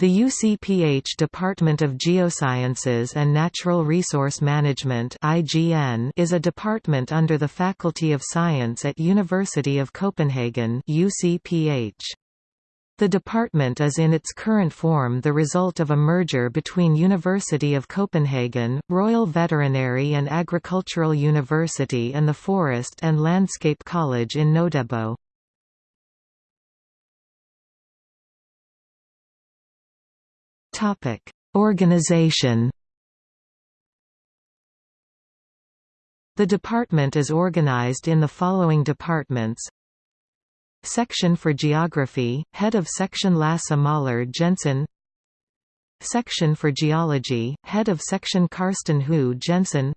The UCPH Department of Geosciences and Natural Resource Management (IGN) is a department under the Faculty of Science at University of Copenhagen UCPH. The department is in its current form the result of a merger between University of Copenhagen, Royal Veterinary and Agricultural University and the Forest and Landscape College in Nødebo. Topic: Organization. The department is organized in the following departments. Section for Geography, Head of Section Lasse Møller-Jensen. Section for Geology, Head of Section Karsten Høgh Jensen.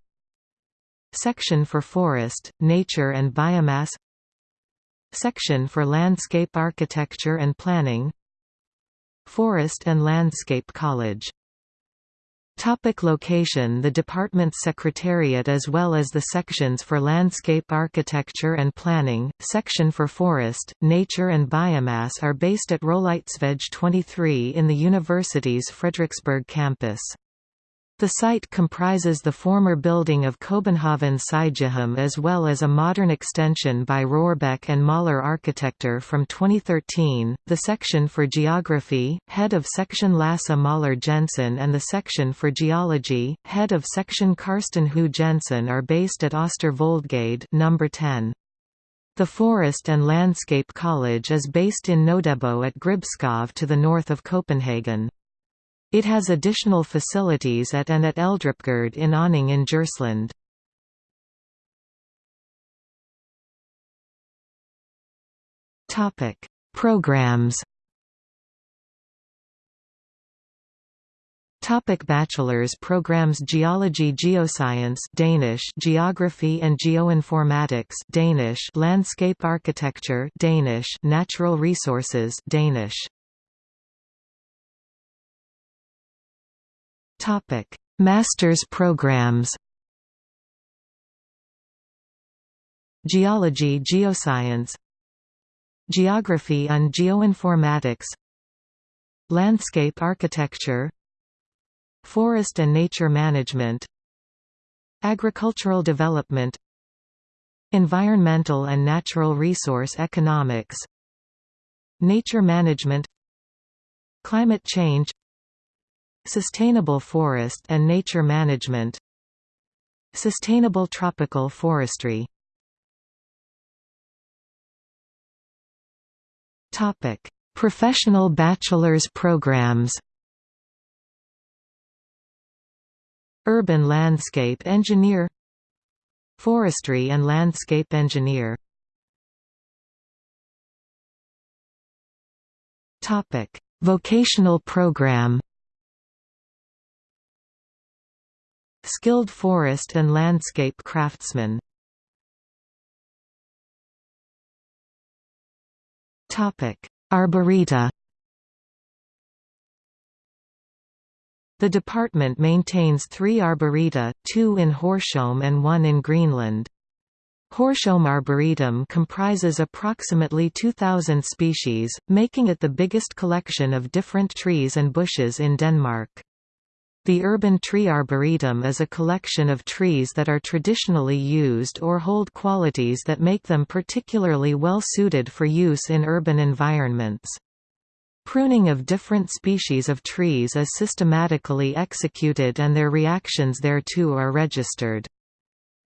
Section for Forest, Nature and Biomass. Section for Landscape Architecture and Planning Forest and Landscape College Topic location The department's secretariat as well as the sections for landscape architecture and planning, section for forest, nature and biomass are based at Rolighedsvej 23 in the university's Frederiksberg campus. The site comprises the former building of Copenhagen Sygehjem as well as a modern extension by Rørbæk and Mahler Architecture from 2013. The section for Geography, head of section Lasse Møller-Jensen and the section for Geology, head of section Karsten Høgh Jensen are based at Øster Voldgade number 10. The Forest and Landscape College is based in Nødebo at Gribskov to the north of Copenhagen. It has additional facilities at and at Eldrupgård in Onning in Djursland. Topic: Programs. Topic bachelor's programs Geology Geoscience Danish Geography and Geoinformatics Danish Landscape Architecture Danish Natural Resources Danish Topic: Masters programs. Geology Geoscience Geography and Geoinformatics Landscape Architecture Forest and Nature Management Agricultural Development Environmental and Natural Resource Economics Nature Management Climate Change Sustainable forest and nature management Sustainable tropical forestry. Topic: Professional bachelor's programs. Urban landscape engineer. Forestry and landscape engineer. Topic: Vocational program Skilled forest and landscape craftsman Arboreta The department maintains three arboreta, two in Hørsholm and one in Greenland. Hørsholm Arboretum comprises approximately 2,000 species, making it the biggest collection of different trees and bushes in Denmark. The urban tree arboretum is a collection of trees that are traditionally used or hold qualities that make them particularly well suited for use in urban environments. Pruning of different species of trees is systematically executed and their reactions thereto are registered.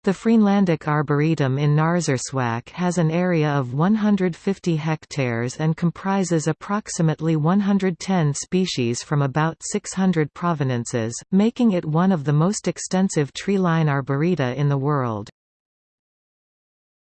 The Greenlandic Arboretum in Narsarsuaq has an area of 150 hectares and comprises approximately 110 species from about 600 provenances, making it one of the most extensive tree-line arboreta in the world.